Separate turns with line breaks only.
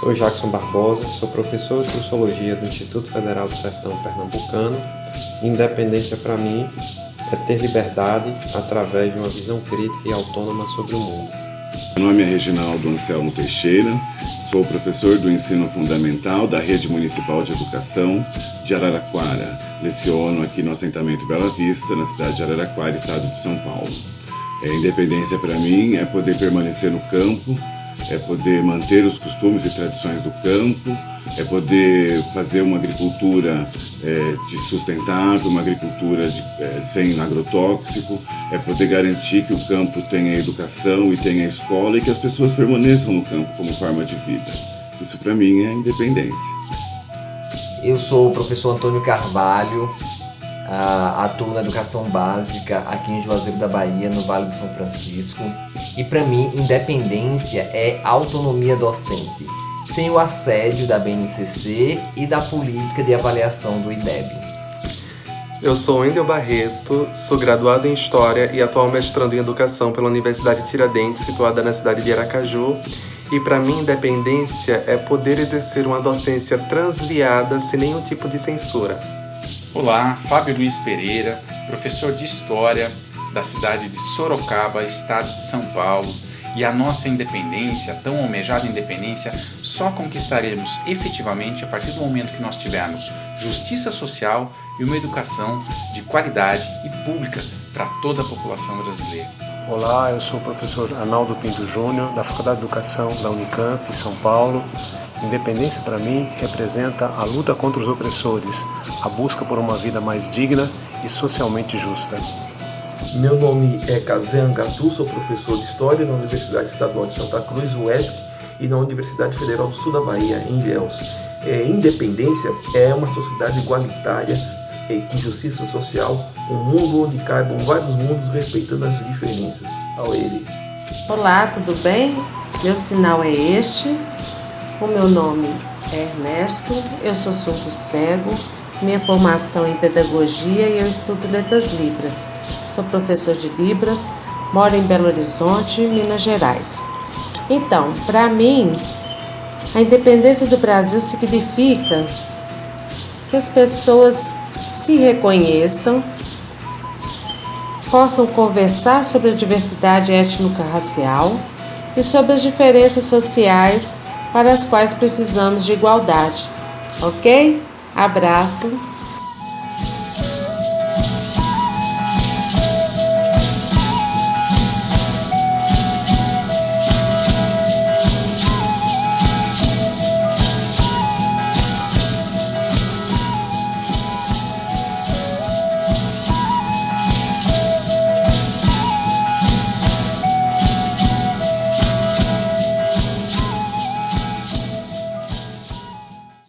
Sou Jackson Barbosa, sou professor de Sociologia do Instituto Federal do Sertão Pernambucano. Independência para mim é ter liberdade através de uma visão crítica e autônoma sobre o mundo.
Meu nome é Reginaldo Anselmo Teixeira, sou professor do ensino fundamental da Rede Municipal de Educação de Araraquara. Leciono aqui no assentamento Bela Vista, na cidade de Araraquara, estado de São Paulo. É, independência para mim é poder permanecer no campo, é poder manter os costumes e tradições do campo, é poder fazer uma agricultura é, sustentável, uma agricultura de, é, sem agrotóxico, é poder garantir que o campo tenha educação e tenha escola e que as pessoas permaneçam no campo como forma de vida. Isso para mim é independência.
Eu sou o professor Antônio Carvalho, uh, atuo na educação básica aqui em Juazeiro da Bahia, no Vale de São Francisco. E para mim, independência é autonomia docente, sem o assédio da BNCC e da política de avaliação do IDEB.
Eu sou Wendel Barreto, sou graduado em História e atual mestrando em Educação pela Universidade Tiradentes, situada na cidade de Aracaju. E para mim, independência é poder exercer uma docência transviada sem nenhum tipo de censura.
Olá, Fábio Luiz Pereira, professor de História da cidade de Sorocaba, estado de São Paulo. E a nossa independência, tão almejada independência, só conquistaremos efetivamente a partir do momento que nós tivermos justiça social e uma educação de qualidade e pública para toda a população brasileira.
Olá, eu sou o professor Arnaldo Pinto Júnior, da Faculdade de Educação da Unicamp, em São Paulo. Independência, para mim, representa a luta contra os opressores, a busca por uma vida mais digna e socialmente justa.
Meu nome é Kazan Gatu, sou professor de História na Universidade Estadual de Santa Cruz, UESC, e na Universidade Federal do Sul da Bahia, em Ilhéus. É, independência é uma sociedade igualitária, é, com justiça social, um mundo onde caibam vários mundos respeitando as diferenças. Ao ele.
Olá, tudo bem? Meu sinal é este. O meu nome é Ernesto, eu sou surdo cego, minha formação é em pedagogia e eu estudo letras libras. Sou professor de libras, moro em Belo Horizonte, Minas Gerais. Então, para mim, a independência do Brasil significa que as pessoas se reconheçam, possam conversar sobre a diversidade étnico-racial e sobre as diferenças sociais para as quais precisamos de igualdade. Ok? Abraço.